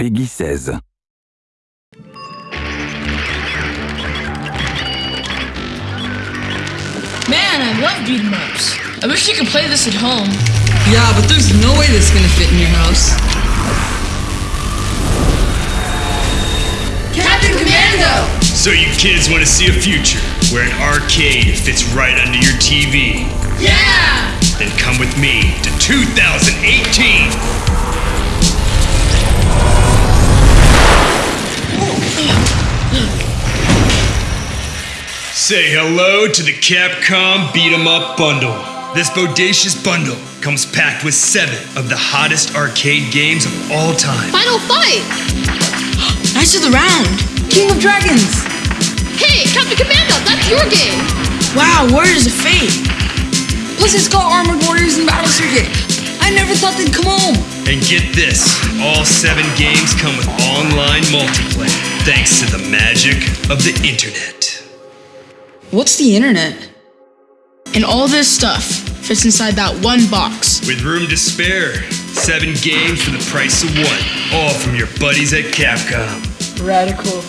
Peggy 16. Man, I love beat 'em ups. I wish you could play this at home. Yeah, but there's no way this is gonna fit in your house. Captain Commando! So you kids want to see a future where an arcade fits right under your TV? Yeah! Then come with me to 2018. Say hello to the Capcom Beat 'em Up Bundle. This bodacious bundle comes packed with seven of the hottest arcade games of all time. Final fight! Knights of the Round! King of Dragons! Hey, Captain Commando, that's your game! Wow, Warriors of Fate! Plus it's got Armored Warriors and Battle Circuit! I never thought they'd come home! And get this all seven games come with online multiplayer, thanks to the magic of the internet. What's the internet? And all this stuff fits inside that one box. With room to spare, seven games for the price of one, all from your buddies at Capcom. Radical.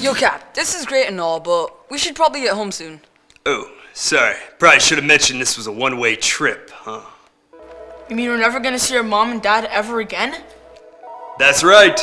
Yo, Cap, this is great and all, but we should probably get home soon. Oh, sorry. Probably should have mentioned this was a one way trip, huh? You mean we're never gonna see our mom and dad ever again? That's right.